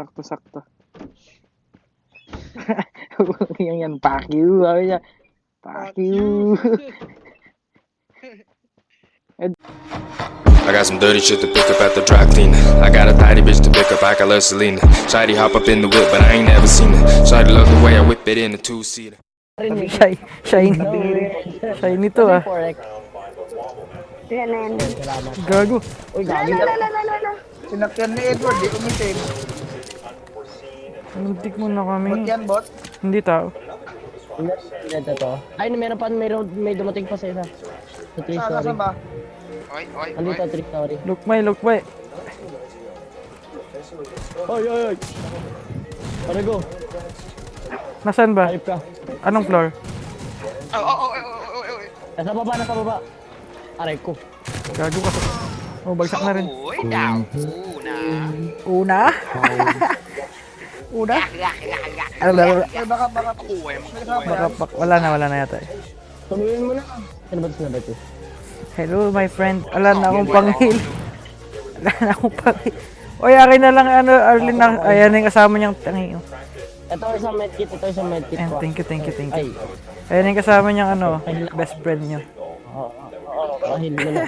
Sakto-sakto. yung yan, fuck you. Sabi niya, fuck you. I got some dirty shit to pick up at the dry cleaner. I got a tidy bitch to pick up, I got love Selena. Shady hop up in the whip, but I ain't never seen her. Shady love the way I whip it in a two seater. Shy, shiny. Shiny to ah. Yan yan. Gago. Uy, la. Sinakyan ni Edward, di umitim. Muntik mo na kami. Ba't yan, bot? Hindi tao. Ito to. Ay, meron pa, mayroon, may dumating pa sa isa. Sa three Saan, story. saan ba? Oy, oy, oy. Andito, three story. Lukmay, lukmay. Oy, oy, oy! Pare go, Nasaan ba? hype ka. Anong floor? Oh, oh, oh, oh, oh, oh, oh. Nasa baba, nasa baba. Aray ko. Gago ka. Oh, bagsak na rin. Uy, daw. Una. Una? Una? Ano ba? Ay, baka, baka. Baka, bak- wala na, wala na yata eh. Tumingin mo na. Ano ba ito sinabi ko? Hello, my friend. Wala na akong panghil. Wala na akong panghil. Oy, akin na lang, ano, Arlene, na, ayan yung kasama niyang tangi. oh. Ito isang medkit, ito isang medkit Ayan, ko. thank you, thank you, thank you. Ayan yung kasama niyang, ano, best friend niyo. oo, oo, kahil mo na.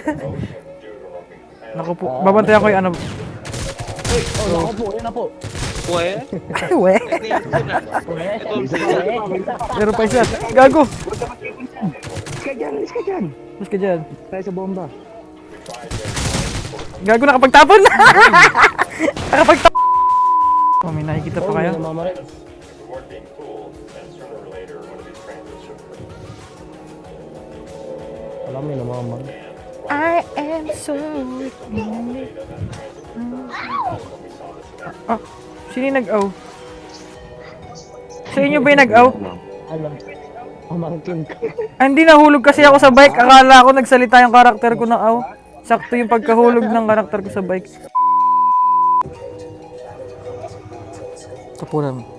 Naku po, babantayan ko yung ano. Oh, nako po, yun na po. Kuwe? Ay, we. Ito ang sila. Meron pa isa. Gago. Alis ka dyan, alis ka dyan. Mas ka dyan. Tayo sa bomba. Gago, nakapagtapon na. nakapagtapon. Oh, may nakikita pa Oh, kayo? may namamaril. Alam mo, namamaril. I am so Ah, sino yung nag-aw? Sa inyo ba yung nag-aw? Alam. Pamangkin ko. Ah, hindi nahulog kasi ako sa bike. Akala ko nagsalita yung karakter ko ng aw. Sakto yung pagkahulog ng karakter ko sa bike. Kapunan mo.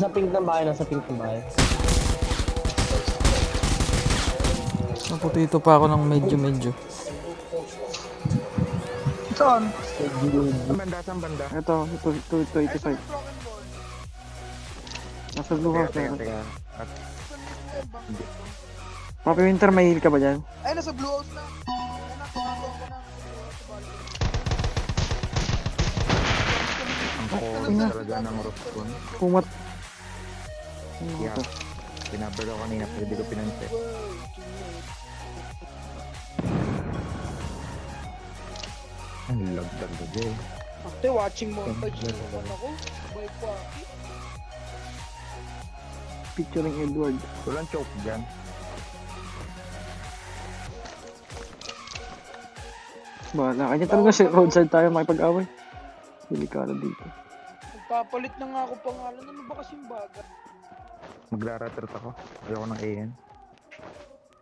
Nasa pink ng bahay, nasa pink ng bahay. Naputito pa ako ng medyo-medyo. Saan? Banda, saan banda? Ito, ito, ito, ito, ito, ito. Nasa blue house na. teka. Papi Winter, may heal ka ba dyan? Ay, nasa blue house na. Ang core talaga ng Roscon. Yeah. Pinabal ako kanina pero di ko pinansin. Ang lag talaga eh. Ate, watching montage naman ako. By Quacky. Picturing Edward. Walang choke dyan. Bahala. Kanya talaga si roadside tayo makipag-away. Delikado dito. Magpapalit na nga ako pangalan. Ano ba kasing baga? Maglaratrot ako. Ayoko ng AN.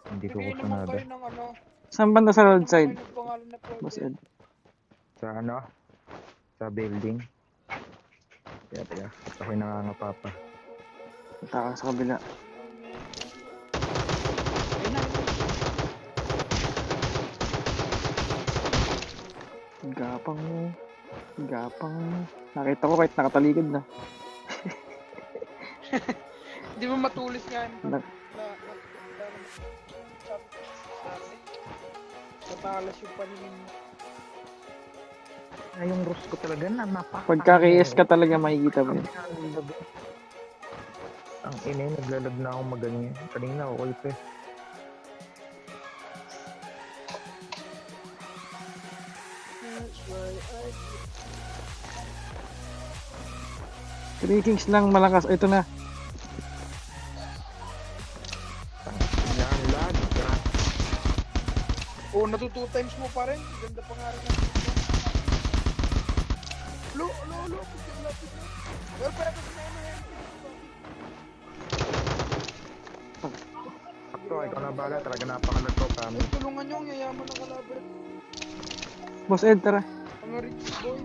Hindi ko gusto nada. ano. Saan banda sa roadside? Boss Ed. Sa ano? Sa building. Kaya teka. Ako'y nangangapa pa. Punta ka sa kabila. Gapang mo. Gapang mo. Nakita ko kahit nakatalikod na. Di ba matulis nga yun? Na, na, na, Matalas yung paningin mo. Ay, yung Rosco talaga na mapa. Pagka KS ka talaga makikita mo. Ang ina yun, naglalag na akong maganyan. Kanina why I... Three Kings lang malakas. Ito na. Oo, natu two times mo pa rin. Ganda pa nga rin ang Lo, lo, lo. Na, lapit pero kasi na ano yan. Sakto, ikaw na bala. Talaga napakalag ko kami. Ay, tulungan nyo ang yayaman ng kalaban. Boss Ed, tara. Ang rich boy.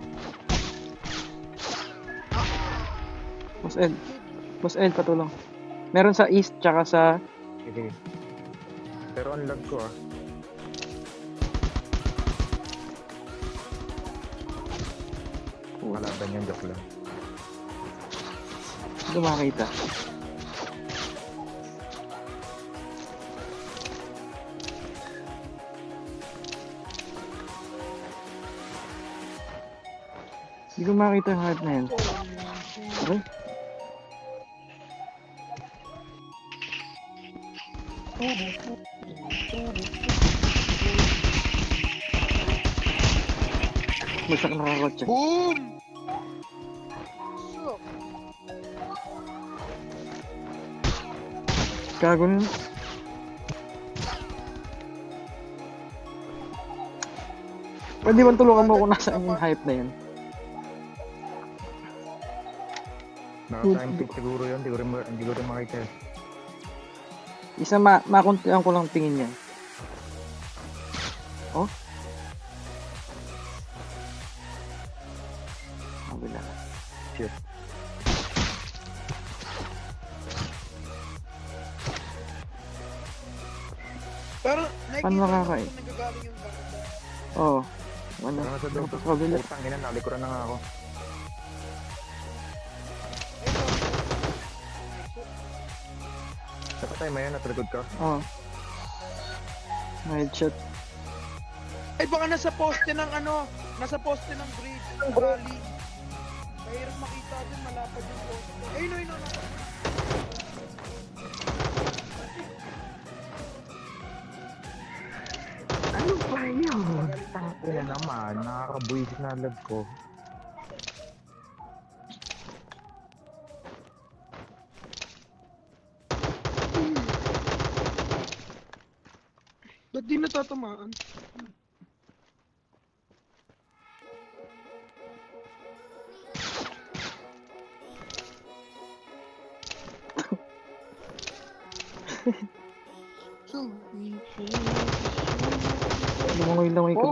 Boss Ed. Boss Ed, patulong. Meron sa east, tsaka sa... Sige. Pero ang lag ko ah. Kalaban yung joke lang. Hindi makakita. Hindi ko makita yung heart na yun. Okay? Bagsak nakakotse. Boom! Gago nun. Pwede ba tulungan mo kung nasaan yung hype na yun? Naka-time siguro yun. Hindi ko rin, hindi ko rin makita. Isa ma makuntihan ko lang tingin yan. Mo makakain? Oo. Ano? Ano sa doon? Tapos kabila. Putang ina, nalikuran na nga ako. Sa patay mo yan, nasa likod ka. Oo. Headshot. Ay, baka nasa poste ng ano, nasa poste ng bridge, ng rally. Mahirap makita din, malapad yung poste. Ayun, ayun, ayun. Yun? Tangina naman, nakakabuisit na lag ko. Ba't di natatamaan?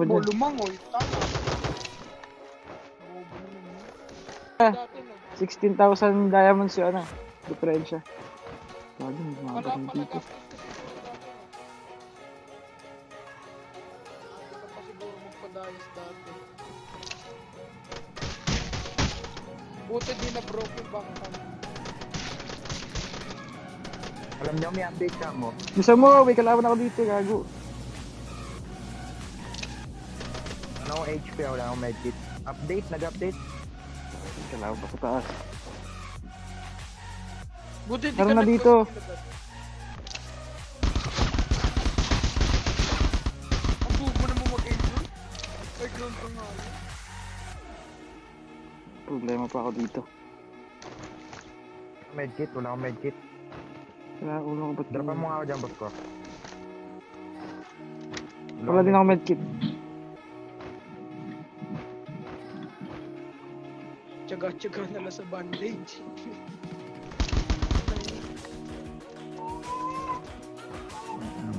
Pa dyan. lumangoy. Tama. Bobo naman yun. Ah. Dati, no? 16,000 diamonds yun ano. Diferensya. Mga Pala, baril pala, dito. Buti di na broke yung bank. Alam niyo, may update ka mo. Gusto mo, may kalaban ako dito, gago. HP, wala akong medkit. Update, nag-update. Pa sa taas. Buti di Tara ka na dito. Ang bubo na mo mag-aim. Ay, ground pa nga. yun. Problema pa ako dito. Medkit, wala akong medkit. Wala, ulo ko ba't Dropan mo nga ako dyan, boss ko. Wala din ako medkit. Tsaga-tsaga na lang sa bandage.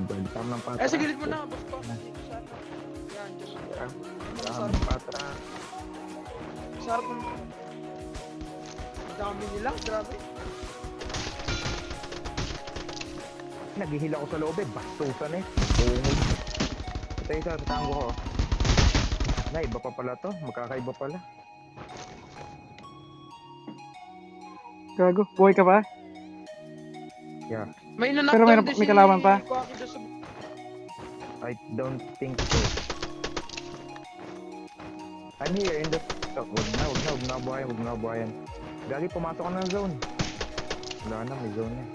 Bantam ng patra. eh, sa gilid mo na, ano. Yan, dyan. Bantam ng patra. Sarap ng... Dami nila, grabe. Naghihila ako sa loob eh. Bastusan eh. Bungod. Ito isa sa ko. Na, iba pa pala to. Magkakaiba pala. Gago, buhay ka pa? Yeah. May nanaktan Pero din may kalaban pa? I don't think so. I'm here in the... Oh, wag na, wag na, wag na buhayan, wag na buhayan. Gagi, pumasok ka na ng zone. Wala na, may zone na.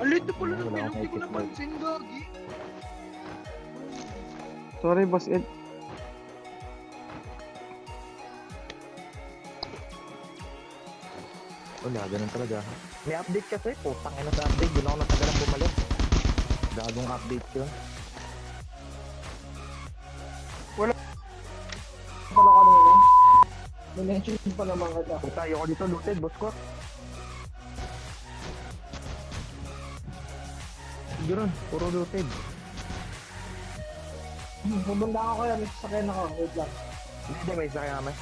Ang lit na pala naman, akong hindi ko napansin, Gagi. Sorry, boss Ed. Wala, ganun talaga. May update kasi, putang ina sa update. Doon ako natagalang bumalik. Gagong update yun. Pala kanina. Minention pa naman kita. Puta, ayoko dito, looted, boss ko. Ganoon, puro looted. Pumunta ako kaya, may sasakyan ako. Wait lang. Hindi, may sakay namin.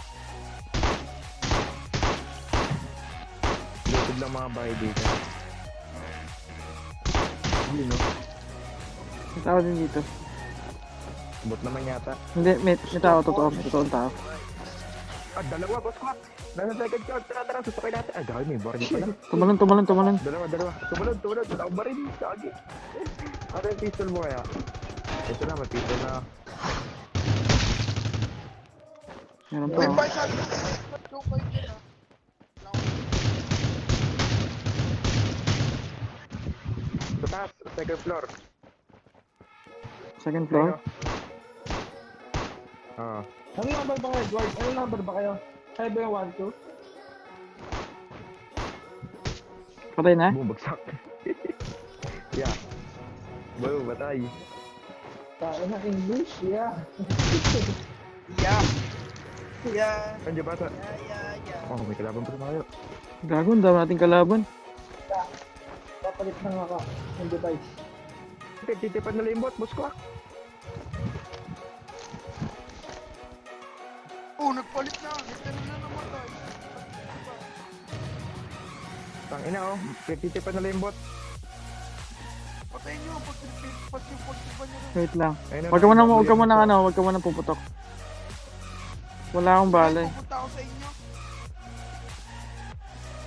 Lang mga bahay dito. Hindi no. May tao din dito. Bot naman yata. Hindi, may, may tao, totoo. May totoong tao. Ah, dalawa, boss ko. Nasa second shot. Tara, tara, susakay natin. Ah, dahil may baril pala. Tumalon, tumalon, tumalon. Dalawa, dalawa. Tumalon, tumalon. Wala akong baril. Sagi. Ano yung pistol mo kaya? Ito na, may pistol na. Meron pa. May oh. pa second floor. Second floor. Ah. Ano number ba kayo, Edward? Ano number ba kayo? Kaya ba yung 1, 2? Patay na? Bumagsak. yeah. Boom, batay. Tayo na English, yeah. Yeah. Yeah. Nandiyan ba sa... Yeah, yeah, yeah. Oh, may kalaban pa tayo. Gago, ang dami nating kalaban. Papalit na nga ka ng device. Okay, titipan na lang yung bot, boss ko. ah. Oh, nagpalit na. Nagtanong na naman tayo. Tang ina oh, titipan na lang yung bot. Patayin nyo. Pag pag nyo rin. Wait lang. Na, Huwag ka muna, nakita ko huwag ka muna, bot. ano, huwag ka muna puputok. Wala akong bala eh. Pupunta ako sa inyo.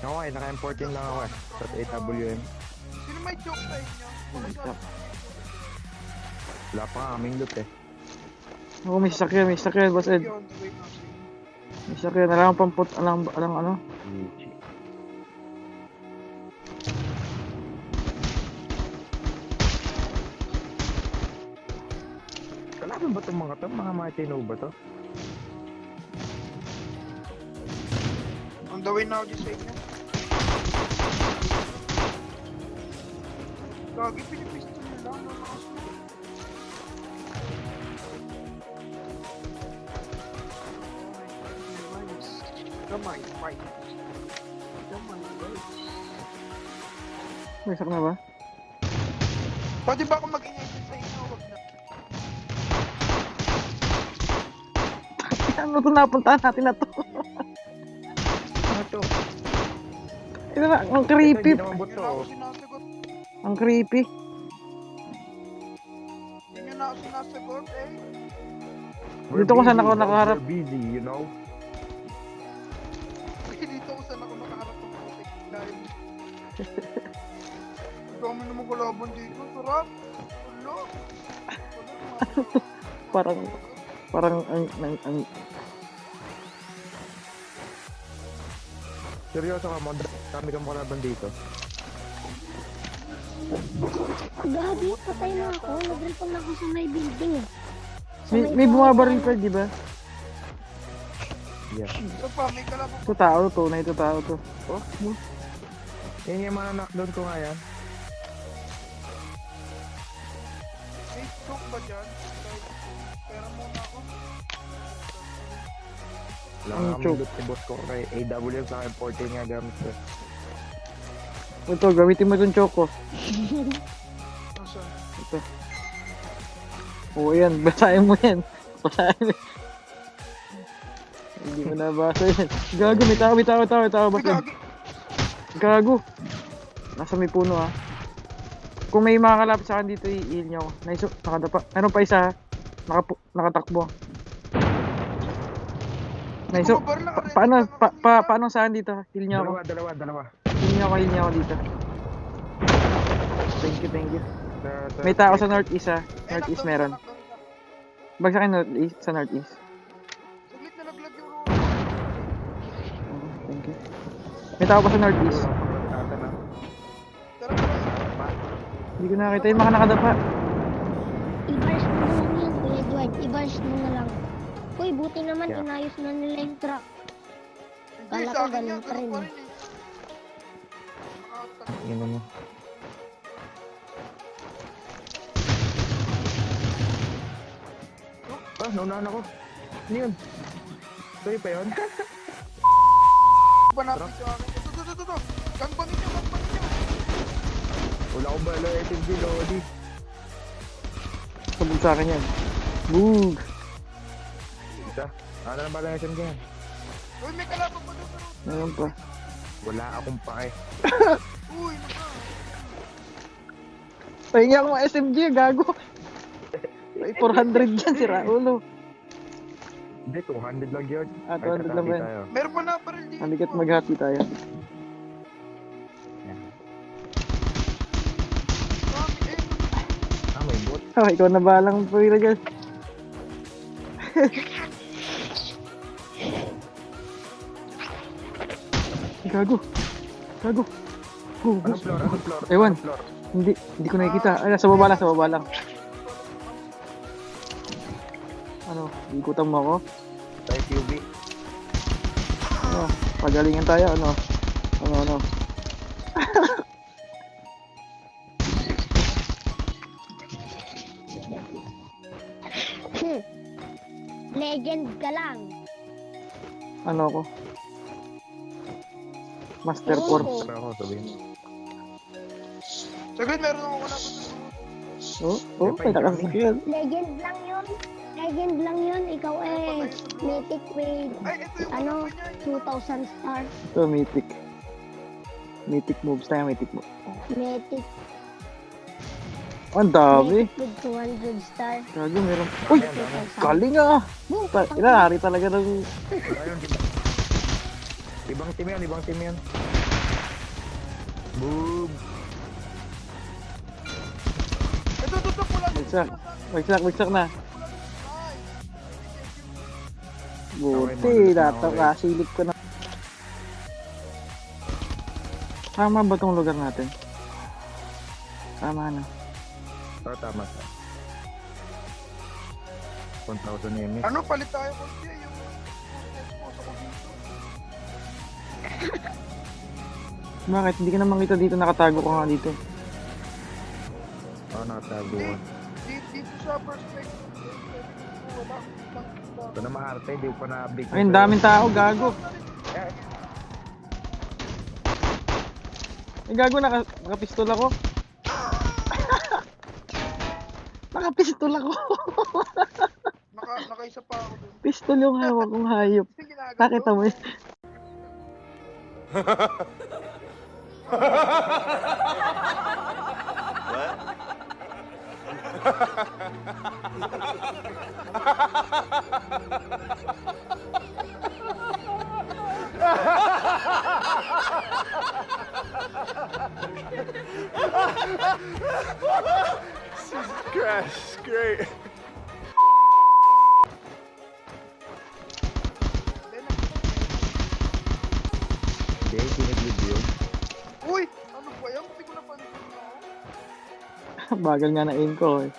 Ako eh, naka-M14 lang ako eh. Sa 8WM. May joke sa inyo? Wait lang. Wala pa nga kaming loot eh. Ako may sasakyan, may sasakyan, boss Ed. Wait. May sasakyan, alam pang put, alam, alam ano. Kalaban ba itong mga to? Mga Martino ba to? On the way na ako dyan sa Gagi, pinipistol lang. Ano ako Gamay, fight. Gamay, fight. May na ba? Pwede ba ako mag-ingay sa inyo? Wag na. Ano to napuntahan natin na to? Ano to? Ito na, ang creepy. Hindi naman bot Ang creepy. Hindi na ako sinasagot eh. Dito ko busy, ako nakaharap. We're busy, you know? Dito ko saan ako nakaharap ng putik. Dahil... Dami naman kalaban dito. Sarap. Ulo. Parang, parang, ang, ang, ang, Seryoso ka mo, dami kang kalaban dito. Gabi, patay na ako. Nag-repon na ako sa may building eh. Sa may, may bumabaril pa, di ba? Yeah. Ito pa, may kalaban. Ito tao to, na ito tao to. Oh, mo. Yan yung mga knockdown ko nga yan. May choke ba dyan? Pera muna ako. Wala Ang nga choke. loot si boss ko kay AWM sa akin 14 nga gamit ko. Ito, gamitin mo itong choco. Ito. Oo, yan. Basahin mo yan. Basahin mo. Hindi mo nabasa yan. Gago, may tao, may tao, may tao, may tao. Gagi. Gago. Nasa may puno ha. Kung may mga kalapit sa akin dito, i-heal nyo ako. Nice, nakadapa. Meron pa isa ha. Nakapu nakatakbo. Nice, Pa paano, Ano pa, pa, paano sa akin dito? Heal nyo ako. Dalawa, dalawa, dalawa. Nyo ako, heal nyo ako dito. Thank you, thank you. May tao sa northeast ha. Eh, Northeast meron. siya, knockdown siya. Bagsak kayo northeast, sa northeast. Saglit na naglag yung roll. Oh, thank you. May tao pa sa northeast. Hindi ko nakakita yung mga nakadapa. I-bars mo na lang yan, Kuya Edward. I-bars mo na lang. Uy, buti naman Yeah. inayos na nila yung truck. Hindi, Kala sa ko akin ganun pa rin ganun mo. Ah, naunahan ako. Ano yun? Sorry pa yun? Panapit sa akin. Ito, ito, ito, ito. Gangbangin nyo, gangbangin nyo. Wala akong bala, SMG, Lodi. Sabog sa akin yan. Boog! Isa. Ano na bala ng SMG yan? Uy, may kalaban pa doon. Meron pa. Wala akong pake. Uy, naka. Pahingi ako ng SMG, gago. May 400 dyan, si Raulo. Hindi, 200 lang yun. Ah, Ay, 200 lang ba yun? Meron pa na baril dito. Halikat maghati tayo. Ah, may bot. Ah, ikaw na balang pumila dyan. Gago. Gago. Go, go. Anong floor? Anong floor? Ewan. Anong floor? Hindi, hindi ko nakikita. Ay, sa baba lang, sa baba lang. Ano, ikutan mo ako? Tayo QB. Ano, pagalingan tayo, ano? Ano, ano? Legend ka lang. Ano ako? Master ko. Tara ako, sabihin mo. Saglit, meron ako wala pa Oh, oh, may nakasakyan. Legend lang yun. Legend lang yun. Ikaw eh, mythic with, ano, ano niya. 2,000 star. Ito, mythic. Mythic moves tayo, mythic moves. Mythic, Ang dami. mythic with 200 star. Gago, meron. Uy! 2,000. Galing ah! Ta- Inahari talaga ng... Ibang team yan, ibang team yan. Boom! Bagsak. Bagsak, bagsak na. Buti, dato ka. Silip ko na. Tama ba tong lugar natin? Tama na. Oh, tama ka. 1,000 MS. Ano, palit tayo yung expose ako dito. Bakit? Hindi ka na makita dito. Nakatago ka nga dito. Oh, nakatago. Hindi, dito sa perspective. Wala. Ito na maarte, di ko pa na-update. Ay, ang daming tao. Gago. Ay, gago. Naka, nakapistol ako. nakapistol ako. Naka, nakaisa pa ako dun. Pistol yung hawak kong hayop. Nakita mo yun? Hindi, Bagal nga na aim ko eh.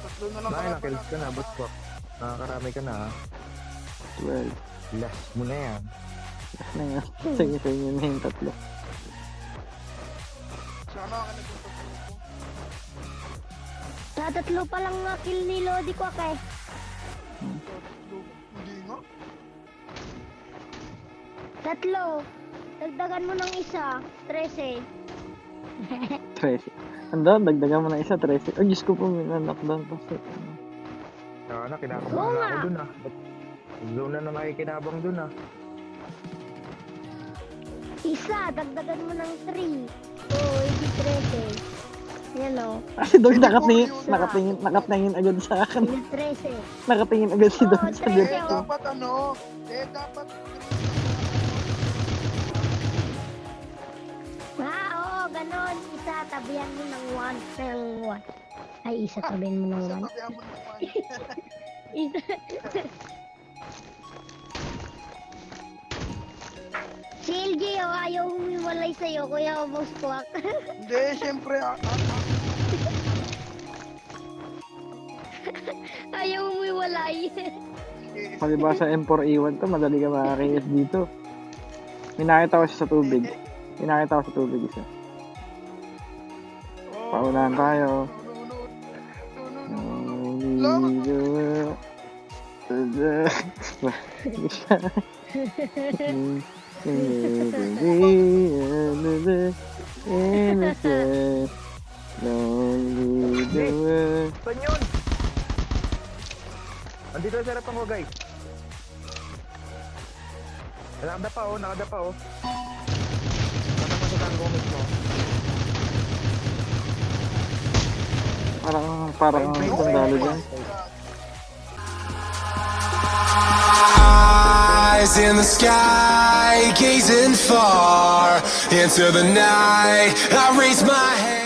Tatlo na lang Nakailang kalaban kills ka na, boss ko. Nakakarami ka na, ha? 12. Last mo na yan. Na nga. Sige, sa inyo na yung tatlo. Sana ka. Tatatlo pa lang nga kill ni Lodi ko kay. Hindi Tatlo. Dagdagan mo ng isa. 13. 13. Ando, dagdagan mo na isa, 13. Ay, Diyos ko po, may knockdown pa sa... Saka na, kinakabahan Oo na nga. ako dun, ha? Zone na na nakikinabang dun, ha? Isa. Dagdagan mo ng 3. Oo, hindi 13. Yan o. Kasi Dog nakatingin, nakatingin, nakatingin agad sa akin. Hindi 13. Nakatingin agad si Dog sa Eh, ko. dapat ano? Eh, dapat oo, ganon. Isa, tabihan mo ng 1 ng 1. Ay, isa tabihan mo ng sa 1. tabihan mo naman. Isa. Si LJ, oh, ayaw humiwalay sa'yo, kuya Obos Kwak. Hindi, syempre. Ah, ah, ah, ayaw humiwalay. Palibasa M4A1 to, madali ka makakayas dito. May nakita ko siya sa tubig. May nakita ko sa tubig isa. World. Saan yun? Andito sa harapan ko, guys. Nakadapa oh, nakadapa oh. Nakadapa sa tango mismo. Parang, parang sandalo dyan. Eyes in the sky, gazing far into the night. I raise my hand.